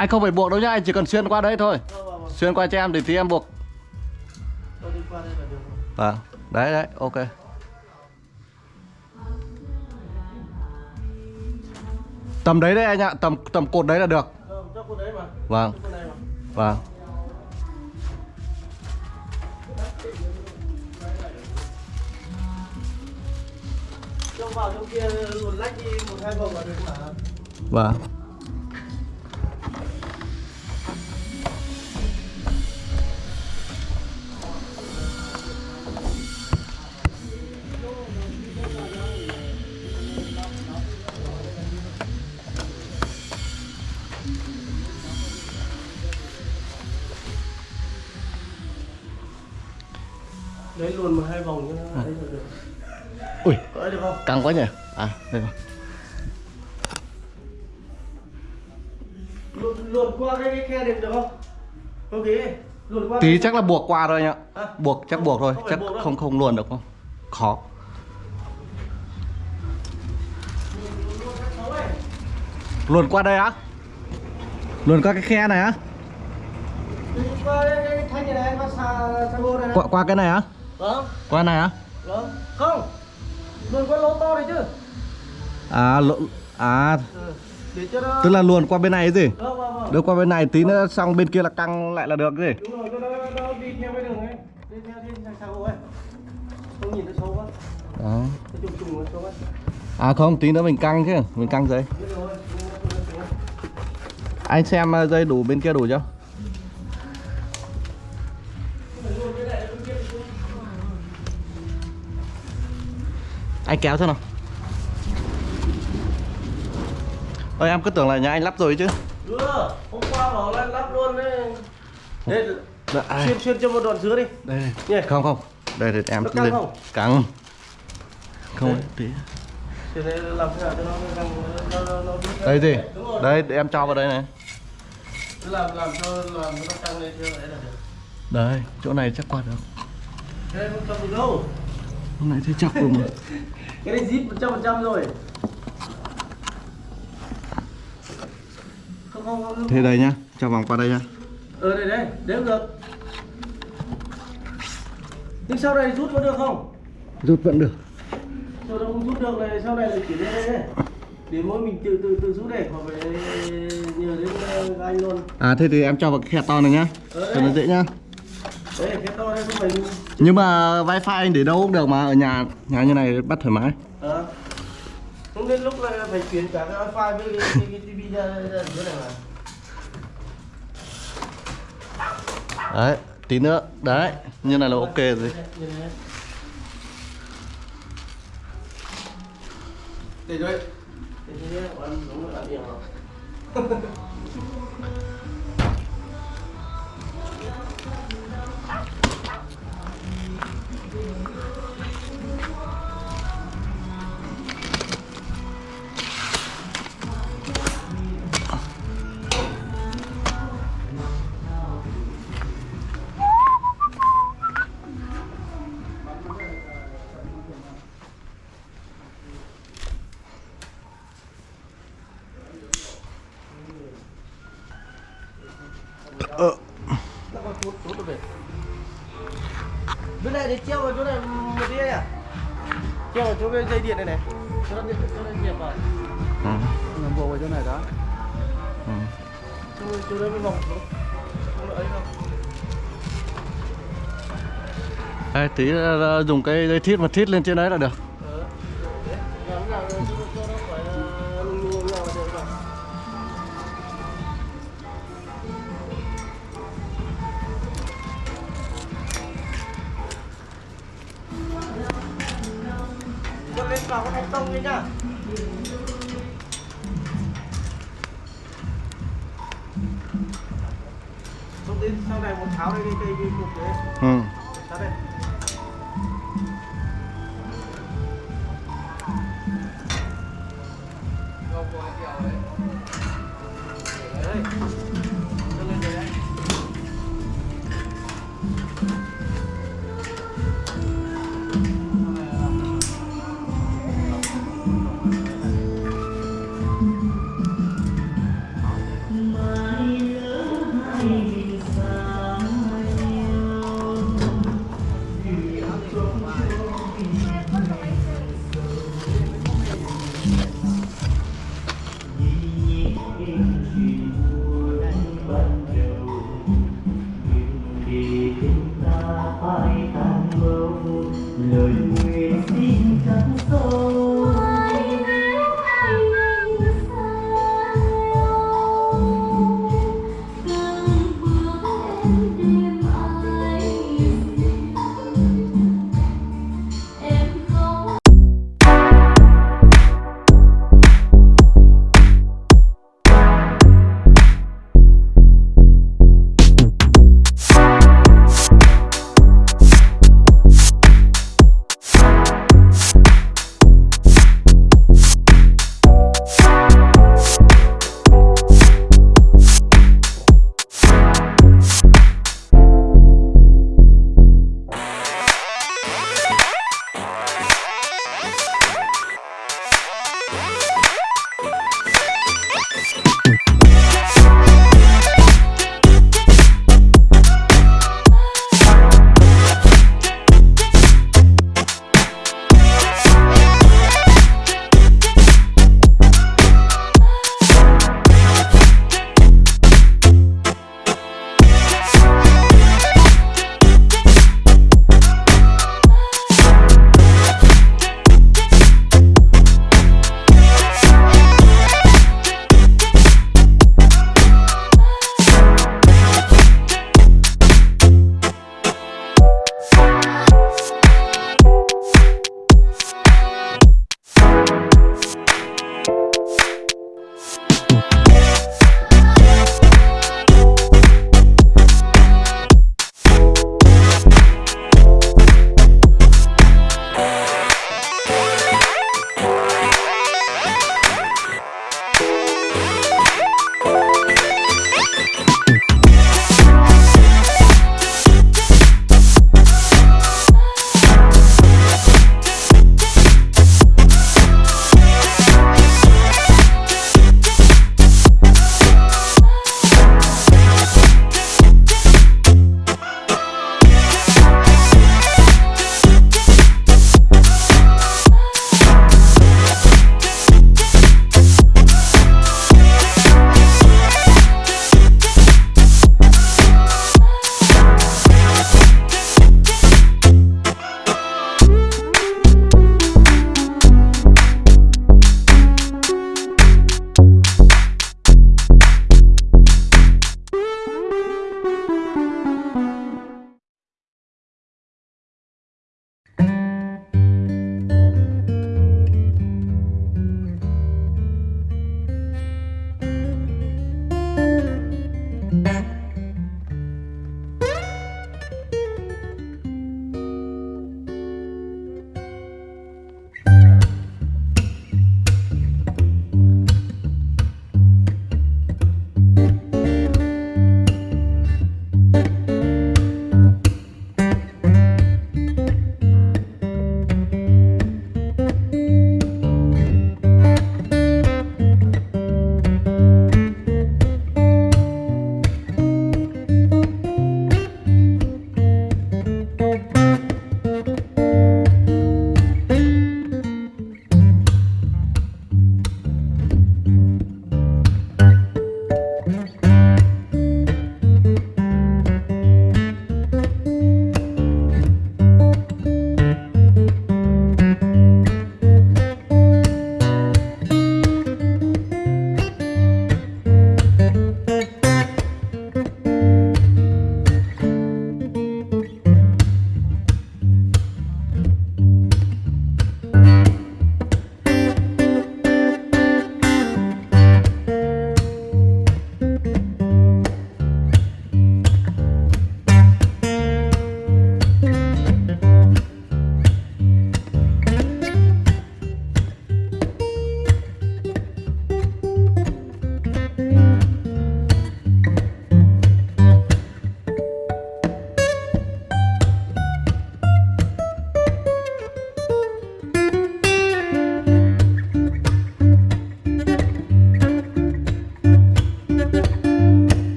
Anh không phải buộc đâu nhá, anh chỉ cần xuyên qua đấy thôi. vâng vâng vâng Xuyên qua cho em thì tí em buộc. đi là được Vâng. Đấy đấy, ok. Tầm đấy đấy anh ạ, tầm tầm cột đấy là được. Ờ, cho cô đấy mà Vâng, cô này mà vâng. Đấy luồn một hai vòng cho nó đấy được Ui, được không căng quá nhỉ. À, đây rồi. luồn luồn qua cái, cái khe được được không ok luồn qua Tí chắc là buộc qua thôi anh ạ. À? Buộc chắc buộc thôi, Không chắc buộc không không luồn được không? Khó. Luồn qua đây á? Luồn qua cái khe này á? Này này này này Qua, qua cái này á? Vâng Qua này á? vâng không luồn qua lỗ to này chứ À, lộ, à ừ. nó tức là luồn qua bên này gì? vâng vâng vâng Đưa qua bên này tí nữa xong bên kia là căng lại là được gì? đúng rồi cho nó, nó đi theo cái đường ấy đi theo đi theo xà gô ấy không nhìn nó xấu quá Đó. nó trùng trùng nó xấu quá À không, tí nữa mình căng chứ, mình căng xấu. Anh xem uh, dây đủ bên kia đủ chưa? Anh kéo xem nào. Ơi em cứ tưởng là nhà anh lắp rồi chứ. Đưa, hôm qua bảo là lắp luôn đấy. Đây, Dạ, ai. xuyên xuyên cho một đoạn dứa đi. Đây, đây. Không không. Đây để em căng lên. không? Căng. Không Đây. tí. Đây thế Đây gì? Đây để em cho vào đây này. Làm làm cho làm nó căng lên theo đấy là được. Đây, chỗ này chắc qua được. Đây không cầm được đâu. Chỗ này thì chắc luôn. Cái này zip 100% rồi. Không không không. Thế đây nhá, cho vòng qua đây nhá. Ờ đây đây, đấy cũng được. Nhưng sau này rút có được không? Rút vẫn được. Sau đó không rút được này, sau này là chỉ lên đây đấy. Để mỗi mình tự tự tự rút để hoặc phải nhờ đến ờ, anh luôn. À thế thì em cho vào cái khe to này nhá. Ờ, Cho nó dễ nhá. Đấy, cái to đây không phải Nhưng mà wifi anh để đâu cũng được mà ở nhà nhà như này bắt thoải mái. Ờ. Không đến lúc lại phải chuyển cả cái wifi với cái, cái, cái tivi ra, ra chỗ này mà. Đấy, tí nữa. Đấy, như này là ok rồi. Để rồi. Để anh đúng là điểm rồi. không? Tí ờ, ờ, dùng cái dây thít mà thít lên trên đấy là được lên vào cái thành công đấy nhá sang này một tháo đây cái cái cục đấy. Ừ.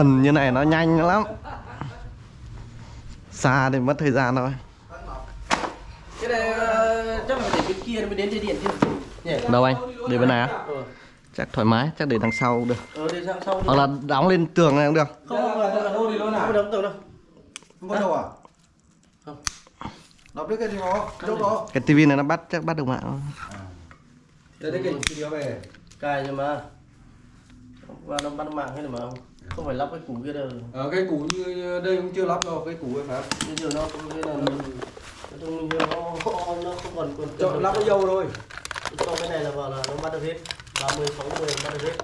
gần như này nó nhanh lắm. Xa thì mất thời gian thôi. Cái này ờ, chắc là phải để bên kia nó mới đến dây điện chứ. Nhỉ? Đâu anh? Để bên này á? Ờ chắc thoải mái chắc để đằng sau cũng được. Ờ để sau hoặc là đóng lên tường này cũng được. Không không không không Đâu đi luôn à? không đóng tường đâu Không có đâu à? Không. Đọc biết cái gì đó, chỗ đó. cái tivi này nó bắt chắc bắt được mạng. Đây đấy cái video về. cài nhưng mà. Và nó bắt mạng hay là mà. không không phải lắp cái củ kia đâu. Ờ, cái củ như đây cũng chưa lắp đâu, cái củ ấy phải không? bây giờ nó cũng cái là nó nó nó nó không còn còn Cho lắp cái dâu thôi. xong cái này là vào là nó bắt được hết. 30 60 bắt được hết.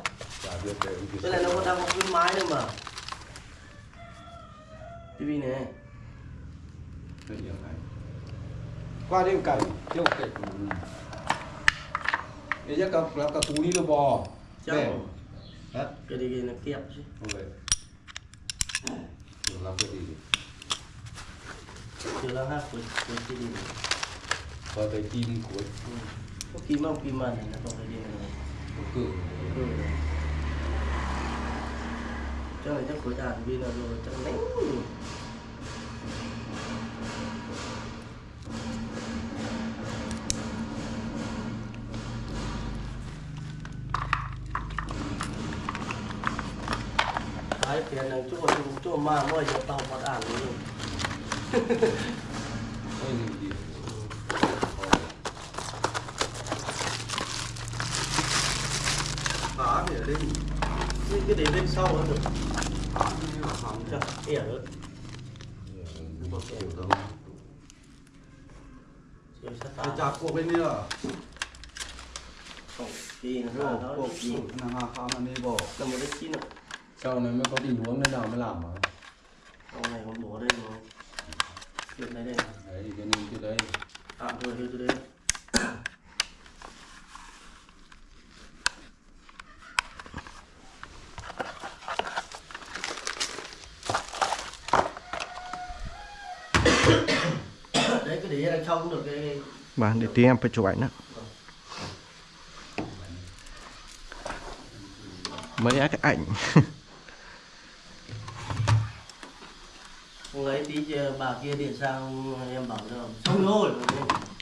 Cái này nó còn đang có khuyến mái nữa mà. Tivi này qua đêm cảnh tiêu cảnh để chắc cả lắp cả củ đi được bò. Hết. Cái cái nó kẹp chứ. Không vậy làm cái gì chưa là hát của của tivi này Và cái chim của có kim không kim mà này nó không phải đi này? Cử Ừ. chắc là chắc của đàn vì là rồi chắc lấy mà mới giờ tao bắt ăn luôn Cái gì gì Phá thì ở đây cái cái để lên sau nữa được chắc ỉa nữa chạp cuộc bên đi à nó nó Cuộc chi là hà khám là đi bỏ là một cái chi nữa Sau này mới có tình huống nên nào mới làm mà con này con bố đây rồi chuyện này đây. Đấy thì cái nên cái đấy. Tạm thời hơi từ đây. Đấy cái để đằng sau cũng được cái và để tí em phải chụp ảnh nữa mấy cái ảnh Lấy tí chưa bà kia điện sang em bảo rồi xong rồi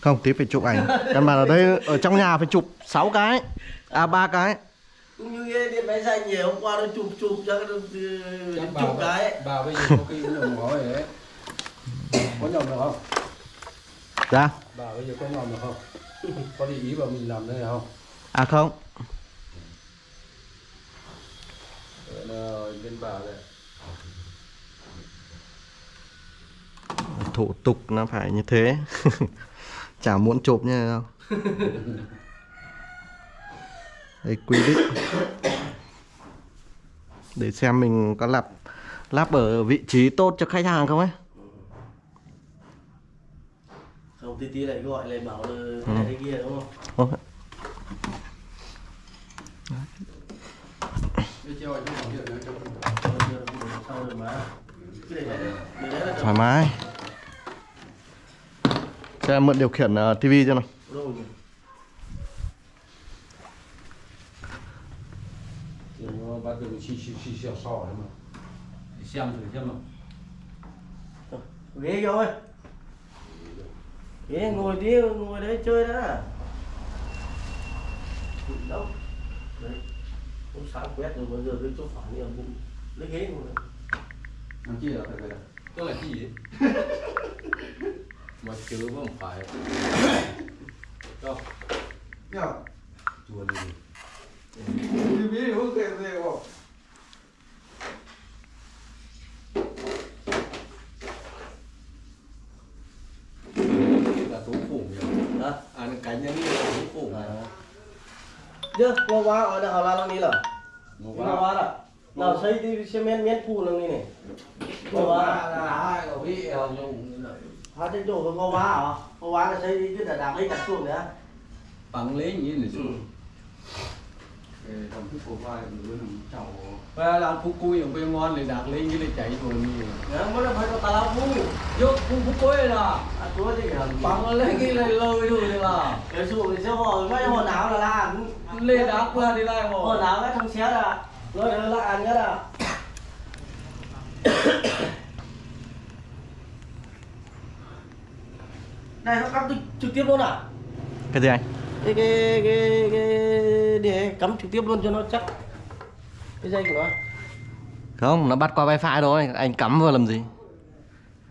không tí phải chụp ảnh. Căn bản ở đây ở trong nhà phải chụp 6 cái à ba cái. Cũng như cái điện máy xanh nhiều hôm qua nó chụp chụp cho cái Chắc chụp bà, cái. bà bây giờ có khi cũng nhầm ngó rồi đấy. Có nhầm được không? ra Bà bây giờ có nhầm được không? Có để ý vào mình làm đây không? à không. Là bên bà này thủ tục nó phải như thế chả muốn chụp như này đâu đây quy định để xem mình có lắp lắp ở vị trí tốt cho khách hàng không ấy không tí tí lại gọi lại bảo là cái này cái kia đúng không là thoải mái cho em mượn điều khiển uh, tivi cho nào ghế rồi ghế ngồi đi ngồi đấy chơi đã đâu đấy cũng sáng quét rồi bây giờ cái chỗ phản nhiều cũng lấy ghế ngồi. Làm chi là phải vậy Tức là chi vậy? Mà chứ không phải Đâu Nhờ Chùa đi Đi biết không kể gì không là tố phủ nhỉ? Hả? À, cánh như là tố phủ À. Chưa, ngô quá ở đây họ làm gì là? Ngô Ngô quá là. Nào xây đi xe men men phu lần này này. Ngô quá là. ai có bị hồng nhung Họ trên chỗ của ngô quá hả? Ngô quá là xây đi cứ đã đạp lấy chặt xuống nữa. bằng lấy như này Ừ. xuống làm thức của vai luôn chào và làm phú cui ở bên ngon thì đạt lên cái này chạy rồi nhiều Nhớ mới là phải có tà lao phu. vô phú phú cui là À chúa gì hả? bằng lấy cái này lời rồi thì là Cái xuống thì sẽ hỏi mấy hồi nào là làm. lên đá qua đi lại Hồi mà nào cái thằng xé là. Là là ăn cái là. này nó cắm trực, tiếp luôn à? Cái gì anh? Cái cái cái cái để cắm trực tiếp luôn cho nó chắc. Cái dây của nó. Không nó bắt qua wifi thôi. Anh cắm vào làm gì?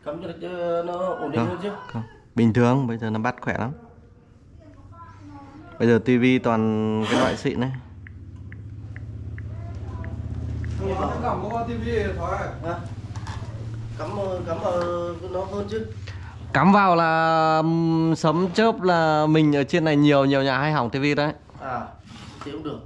Cắm cho nó, ổn định không, hơn chứ. không. bình thường bây giờ nó bắt khỏe lắm. Bây giờ tivi toàn cái loại xịn này. Hả? cắm ờ, cắm vào nó hơn chứ cắm vào là sấm chớp là mình ở trên này nhiều nhiều nhà hay hỏng tivi đấy. À thì cũng được.